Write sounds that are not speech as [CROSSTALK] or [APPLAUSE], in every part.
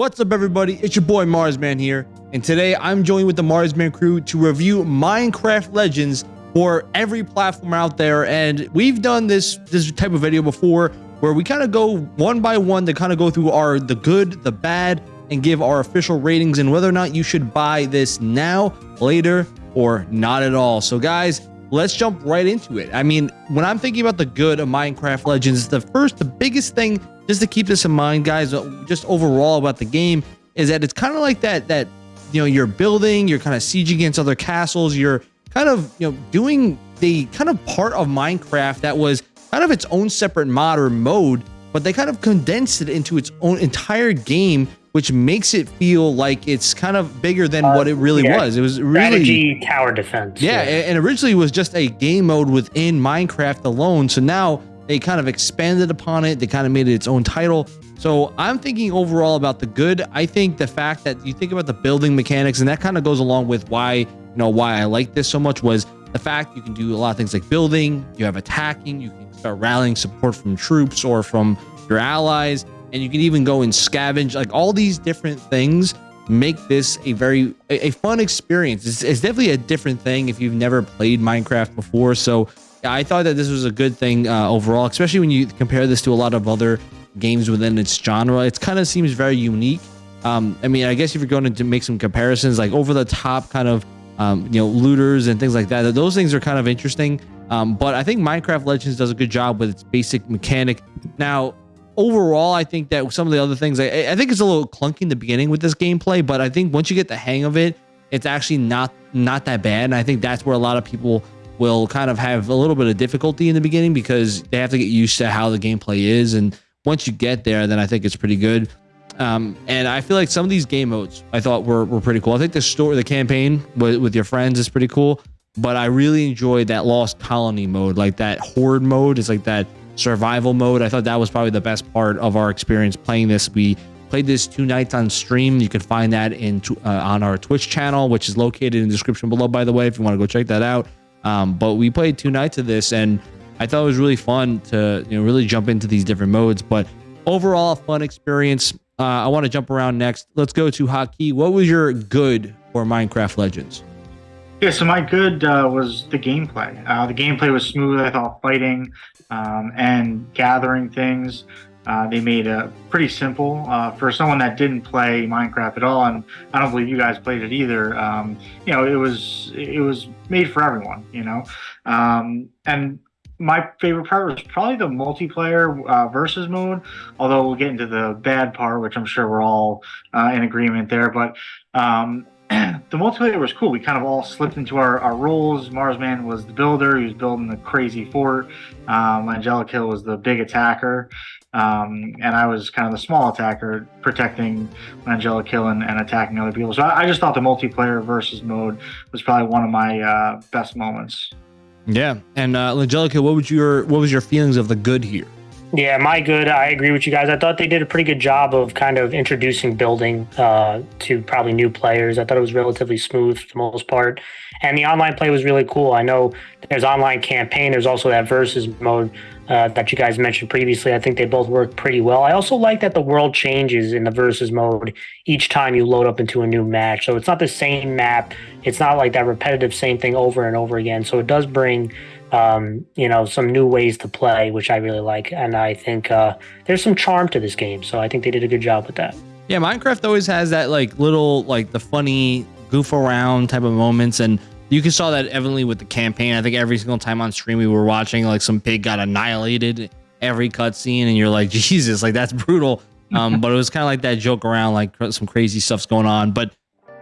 What's up, everybody? It's your boy Marsman here, and today I'm joined with the Marsman crew to review Minecraft Legends for every platform out there. And we've done this this type of video before, where we kind of go one by one to kind of go through our the good, the bad, and give our official ratings and whether or not you should buy this now, later, or not at all. So, guys, let's jump right into it. I mean, when I'm thinking about the good of Minecraft Legends, the first, the biggest thing just to keep this in mind, guys, uh, just overall about the game is that it's kind of like that that you know you're building, you're kind of siege against other castles, you're kind of you know doing the kind of part of Minecraft that was kind of its own separate mod or mode, but they kind of condensed it into its own entire game which makes it feel like it's kind of bigger than uh, what it really yeah. was. It was really strategy tower defense. Yeah, yeah, and originally it was just a game mode within Minecraft alone. So now they kind of expanded upon it. They kind of made it its own title. So I'm thinking overall about the good. I think the fact that you think about the building mechanics, and that kind of goes along with why you know why I like this so much was the fact you can do a lot of things like building. You have attacking. You can start rallying support from troops or from your allies, and you can even go and scavenge. Like all these different things make this a very a, a fun experience. It's, it's definitely a different thing if you've never played Minecraft before. So I thought that this was a good thing uh, overall, especially when you compare this to a lot of other games within its genre. It kind of seems very unique. Um, I mean, I guess if you're going to make some comparisons, like over the top kind of, um, you know, looters and things like that, those things are kind of interesting. Um, but I think Minecraft Legends does a good job with its basic mechanic. Now, overall, I think that some of the other things, I, I think it's a little clunky in the beginning with this gameplay, but I think once you get the hang of it, it's actually not not that bad. And I think that's where a lot of people will kind of have a little bit of difficulty in the beginning because they have to get used to how the gameplay is. And once you get there, then I think it's pretty good. Um, and I feel like some of these game modes I thought were, were pretty cool. I think the story, the campaign with, with your friends is pretty cool. But I really enjoyed that Lost Colony mode, like that Horde mode. It's like that survival mode. I thought that was probably the best part of our experience playing this. We played this two nights on stream. You can find that in uh, on our Twitch channel, which is located in the description below, by the way, if you want to go check that out. Um, but we played two nights of this, and I thought it was really fun to you know really jump into these different modes. But overall, fun experience. Uh, I want to jump around next. Let's go to Haki. What was your good for Minecraft Legends? Yeah, so my good uh, was the gameplay. Uh, the gameplay was smooth. I thought fighting um, and gathering things. Uh, they made it pretty simple uh, for someone that didn't play Minecraft at all, and I don't believe you guys played it either. Um, you know, it was it was made for everyone. You know, um, and my favorite part was probably the multiplayer uh, versus mode. Although we'll get into the bad part, which I'm sure we're all uh, in agreement there. But um, [CLEARS THROAT] the multiplayer was cool. We kind of all slipped into our, our roles. Marsman was the builder. He was building the crazy fort. Um, Hill was the big attacker. Um, and I was kind of the small attacker, protecting Angelic Hill and, and attacking other people. So I, I, just thought the multiplayer versus mode was probably one of my uh, best moments. Yeah. And uh, Angelica, what was your what was your feelings of the good here? Yeah, my good. I agree with you guys. I thought they did a pretty good job of kind of introducing building uh, to probably new players. I thought it was relatively smooth for the most part, and the online play was really cool. I know there's online campaign. There's also that versus mode uh, that you guys mentioned previously. I think they both work pretty well. I also like that the world changes in the versus mode each time you load up into a new match. So it's not the same map. It's not like that repetitive same thing over and over again. So it does bring um, you know, some new ways to play, which I really like. And I think uh, there's some charm to this game. So I think they did a good job with that. Yeah, Minecraft always has that like little, like the funny goof around type of moments. And you can saw that evidently with the campaign. I think every single time on stream we were watching, like some pig got annihilated every cutscene. And you're like, [LAUGHS] Jesus, like that's brutal. Um, but it was kind of like that joke around, like some crazy stuff's going on. But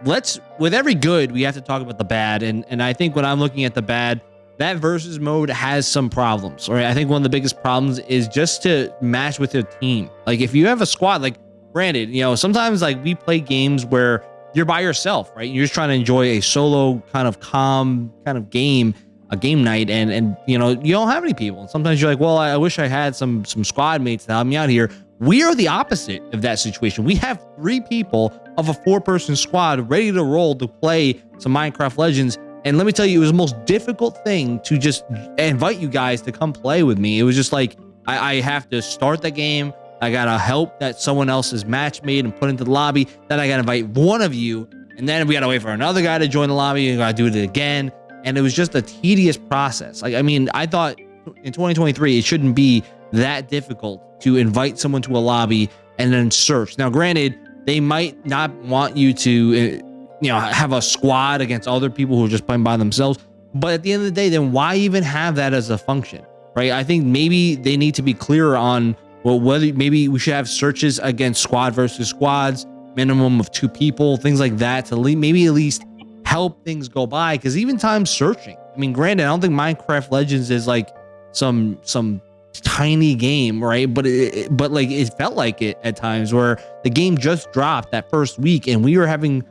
let's, with every good, we have to talk about the bad. And, and I think when I'm looking at the bad, that versus mode has some problems. Right? I think one of the biggest problems is just to match with your team. Like if you have a squad, like granted, you know, sometimes like we play games where you're by yourself, right? You're just trying to enjoy a solo kind of calm kind of game, a game night, and and you know you don't have any people. And sometimes you're like, well, I, I wish I had some some squad mates to help me out here. We are the opposite of that situation. We have three people of a four person squad ready to roll to play some Minecraft Legends and let me tell you, it was the most difficult thing to just invite you guys to come play with me. It was just like, I, I have to start the game. I gotta help that someone else match made and put into the lobby. Then I gotta invite one of you, and then we gotta wait for another guy to join the lobby. And gotta do it again, and it was just a tedious process. Like I mean, I thought in 2023 it shouldn't be that difficult to invite someone to a lobby and then search. Now, granted, they might not want you to, uh, you know, have a squad against other people who are just playing by themselves. But at the end of the day, then why even have that as a function, right? I think maybe they need to be clearer on well whether maybe we should have searches against squad versus squads, minimum of two people, things like that to maybe at least help things go by. Because even time searching, I mean, granted, I don't think Minecraft Legends is like some some tiny game, right? But it, but like it felt like it at times where the game just dropped that first week and we were having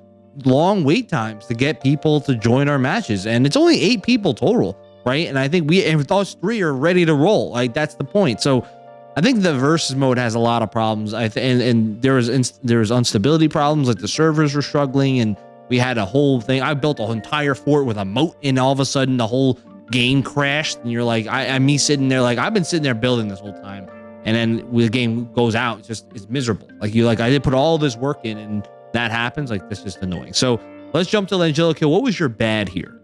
long wait times to get people to join our matches. And it's only eight people total right? And i think we and those three are ready to roll. Like that's the point. So i think the versus mode has a lot of problems. I th- and, and there was inst- there was instability problems like the servers were struggling and we had a whole thing. I built an entire fort with a moat and all of a sudden the whole game crashed and you're like I, I me sitting there like I've been sitting there building this whole time. And then the game goes out. It's just it's miserable. Like you like I did put all this work in and that happens like that's just annoying. So let's jump to Angelica what was your bad here?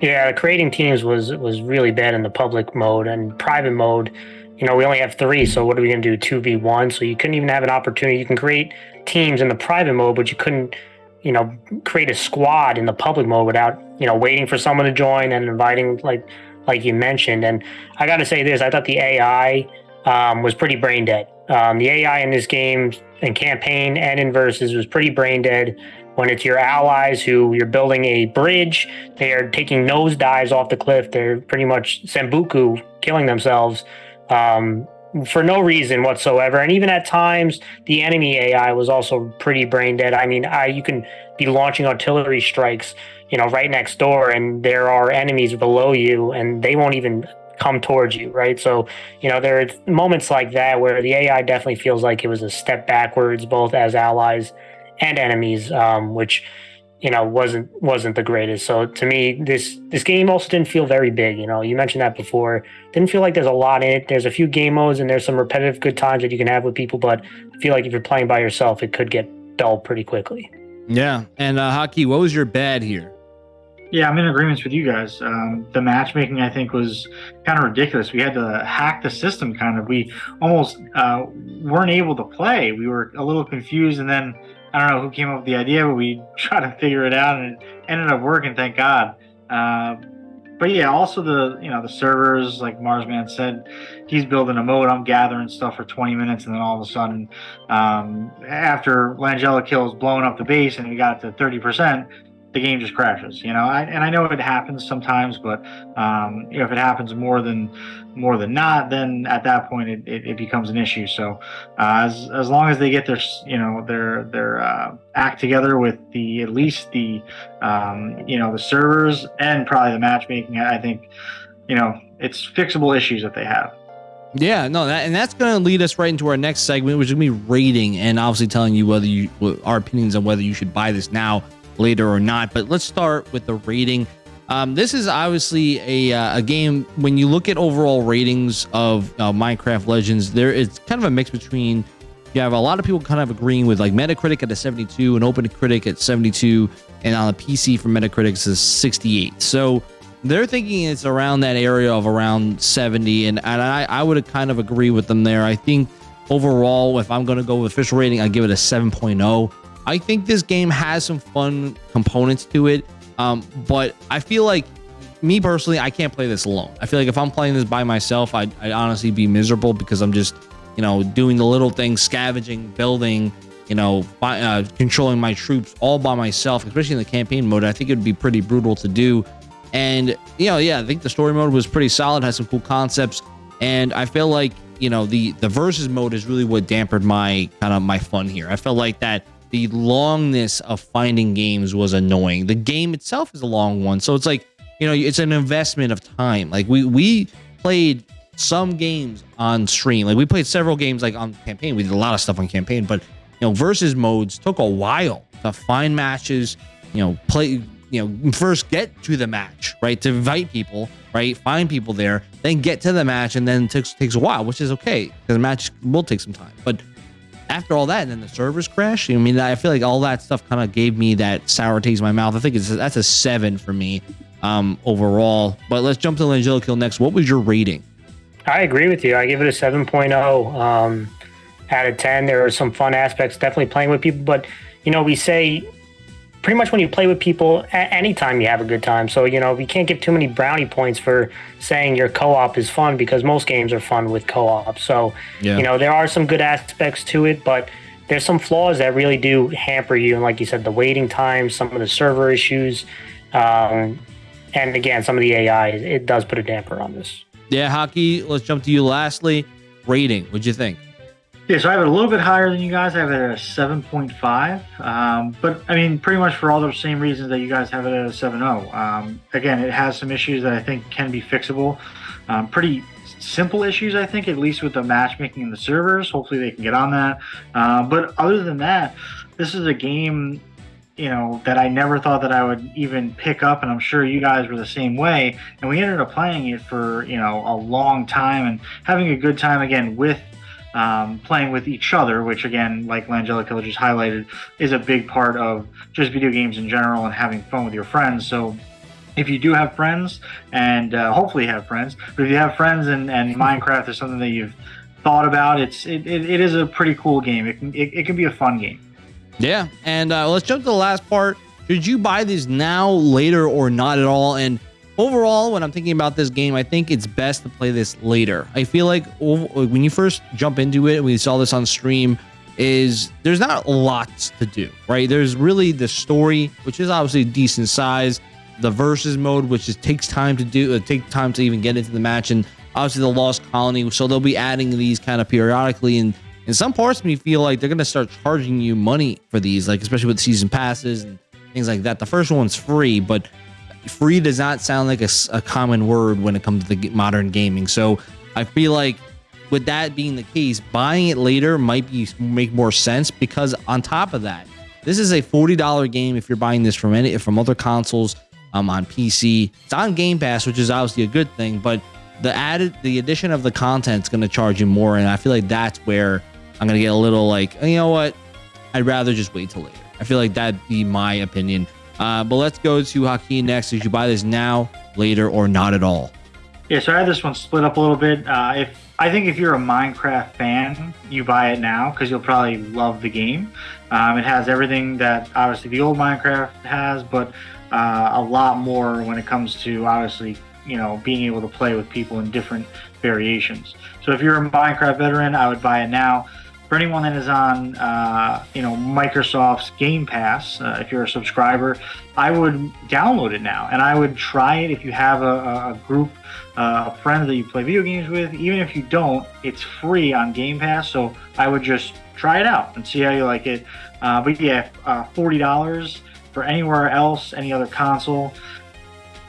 Yeah creating teams was was really bad in the public mode and private mode. You know we only have three so what are we going to do 2v1 so you couldn't even have an opportunity. You can create teams in the private mode but you couldn't you know, create a squad in the public mode without, you know, waiting for someone to join and inviting like like you mentioned. And I got to say this, I thought the AI um, was pretty brain dead. Um, the AI in this game and campaign and in versus was pretty brain dead. When it's your allies who you're building a bridge, they are taking nosedives off the cliff. They're pretty much seppuku killing themselves. Um, for no reason whatsoever. And even at times, the enemy AI was also pretty brain dead. I mean, I, you can be launching artillery strikes, you know, right next door, and there are enemies below you, and they won't even come towards you, right? So, you know, there are moments like that where the AI definitely feels like it was a step backwards, both as allies and enemies, um, which you know wasn't wasn't the greatest. So to me this this game also didn't feel very big you know? You mentioned that before. Didn't feel like there's a lot in it. There's a few game modes and there's some repetitive good times that you can have with people but i feel like if you're playing by yourself it could get dull pretty quickly. Yeah. And uh Haki what was your bad here yeah i'm in agreement with you guys um, the matchmaking i think was kind of ridiculous we had to hack the system kind of we almost uh, weren't able to play we were a little confused and then I don't know who came up with the idea, but we [LAUGHS] tried to figure it out and it ended up working. Thank God. Uh, but yeah, also the you know the servers, like Marsman said, he's building a mode. I'm gathering stuff for 20 minutes, and then all of a sudden, um, after Langella kills blowing up the base, and we got to 30 percent, the game just crashes. You know, I, and I know it happens sometimes, but um, you know, if it happens more than more than not, then at that point it, it, it becomes an issue. So uh, as as long as they get their you know their their uh, act together with the at least the um, you know the servers and probably the matchmaking, I think you know it's fixable issues that they have. Yeah, no, that, and that's going to lead us right into our next segment, which is going to be rating and obviously telling you whether you our opinions on whether you should buy this now later or not. But let's start with the rating. Um, this is obviously a, uh, a game. When you look at overall ratings of uh, Minecraft Legends, there is kind of a mix between you have a lot of people kind of agreeing with like Metacritic at a 72 and OpenCritic at 72, and on the PC for Metacritic is 68. So they're thinking it's around that area of around 70, and, and I, I would kind of agree with them there. I think overall, if I'm going to go with official rating, I give it a 7.0. I think this game has some fun components to it, um, but I feel like me personally, I can't play this alone. I feel like if I'm playing this by myself, I'd, I'd honestly be miserable because I'm just, you know, doing the little things, scavenging, building, you know, by, uh, controlling my troops all by myself, especially in the campaign mode. I think it would be pretty brutal to do. And, you know, yeah, I think the story mode was pretty solid, has some cool concepts. And I feel like, you know, the, the versus mode is really what dampened my kind of my fun here. I felt like that the longness of finding games was annoying. The game itself is a long one, so it's like you know it's an investment of time. Like we we played some games on stream, like we played several games like on campaign. We did a lot of stuff on campaign, but you know versus modes took a while to find matches. You know play you know first get to the match right to invite people right? Find people there, then get to the match, and then takes takes a while, which is okay because the match will take some time. But after all that, and then the servers crash. I mean, I feel like all that stuff kind of gave me that sour taste in my mouth. I think it's that's a seven for me um, overall. But let's jump to Langella Kill next. What was your rating? I agree with you. I give it a 7.0 um, out of 10. There are some fun aspects, definitely playing with people. But, you know, we say pretty much when you play with people, anytime you have a good time. So, you know, we can't give too many brownie points for saying your co op is fun because most games are fun with co op. So, yeah. you know, there are some good aspects to it, but there's some flaws that really do hamper you. And like you said, the waiting times, some of the server issues. Um, and again, some of the AI, it does put a damper on this. Yeah, hockey. Let's jump to you. Lastly, rating. What'd you think? Yeah, so I have it a little bit higher than you guys. I have it at a 7.5. Um, but I mean, pretty much for all the same reasons that you guys have it at a 7.0. Um, again, it has some issues that I think can be fixable. Um, pretty simple issues, I think, at least with the matchmaking and the servers. Hopefully, they can get on that. Uh, but other than that, this is a game you know that I never thought that I would even pick up, and I'm sure you guys were the same way. And we ended up playing it for you know a long time and having a good time again with um, playing with each other, which again, like Langella just highlighted, is a big part of just video games in general and having fun with your friends. So if you do have friends, and uh, hopefully have friends, but if you have friends and, and [LAUGHS] Minecraft is something that you've thought about, it's it, it, it is a pretty cool game. It can, it, it can be a fun game. Yeah, and uh, let's jump to the last part. Should you buy these now, later, or not at all? And overall, when I'm thinking about this game, I think it's best to play this later. I feel like when you first jump into it, we saw this on stream, is there's not lots to do, right? There's really the story, which is obviously decent size, the versus mode, which just takes time to do, it uh, take time to even get into the match, and obviously the Lost Colony. So they'll be adding these kind of periodically, and in some parts of me feel like they're gonna start charging you money for these, like especially with season passes and things like that. The first one's free, but free does not sound like a, a common word when it comes to the modern gaming. So I feel like with that being the case, buying it later might be make more sense because on top of that, this is a $40 game if you're buying this from any from other consoles um, on PC. It's on Game Pass, which is obviously a good thing, but the added the addition of the content is going to charge you more, and I feel like that's where I'm gonna get a little like, you know what? I'd rather just wait till later. I feel like that'd be my opinion. Uh, but let's go to Hakeem next. Did you buy this now, later, or not at all? Yeah, so I had this one split up a little bit. Uh, if I think if you're a Minecraft fan, you buy it now because you'll probably love the game. Um, it has everything that obviously the old Minecraft has, but uh, a lot more when it comes to obviously you know being able to play with people in different variations. So if you're a Minecraft veteran, I would buy it now for anyone that is on, uh, you know, Microsoft's Game Pass, uh, if you're a subscriber, I would download it now, and I would try it if you have a, a group uh, of friends that you play video games with. Even if you don't, it's free on Game Pass, so I would just try it out and see how you like it. Uh, but yeah, uh, forty dollars for anywhere else, any other console.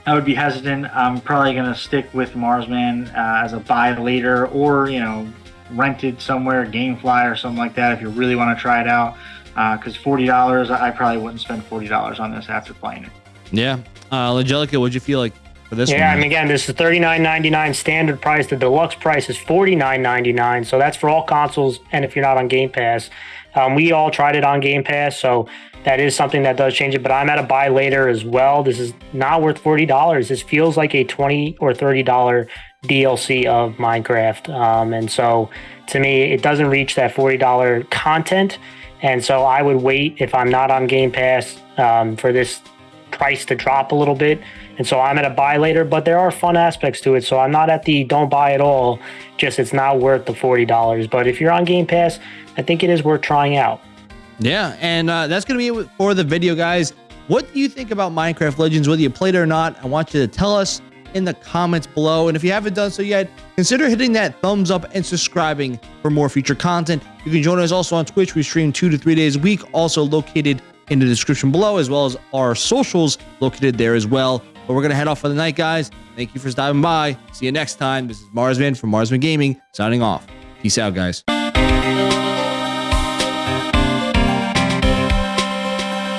I would be hesitant. I'm probably going to stick with Marsman uh, as a buy later, or you know, rented somewhere, GameFly or something like that, if you really want to try it out. Because uh, forty dollars, I probably wouldn't spend forty dollars on this after playing it. Yeah, uh, Angelica, what'd you feel like for this? Yeah, one? and again, this is thirty nine ninety nine standard price. The deluxe price is forty nine ninety nine. So that's for all consoles, and if you're not on Game Pass, um, we all tried it on Game Pass, so that is something that does change it. But I'm at a buy later as well. This is not worth forty dollars. This feels like a twenty or thirty dollar DLC of Minecraft. Um, and so to me, it doesn't reach that $40 content. And so I would wait if I'm not on Game Pass um, for this price to drop a little bit. And so I'm at a buy later, but there are fun aspects to it. So I'm not at the don't buy at all. Just it's not worth the $40. But if you're on Game Pass, I think it is worth trying out. Yeah. And uh, that's going to be it for the video, guys. What do you think about Minecraft Legends, whether you played it or not? I want you to tell us in the comments below. And if you haven't done so yet, consider hitting that thumbs up and subscribing for more future content. You can join us also on Twitch. We stream two to three days a week, also located in the description below, as well as our socials located there as well. But we're going to head off for the night, guys. Thank you for stopping by. See you next time. This is Marsman from Marsman Gaming signing off. Peace out, guys.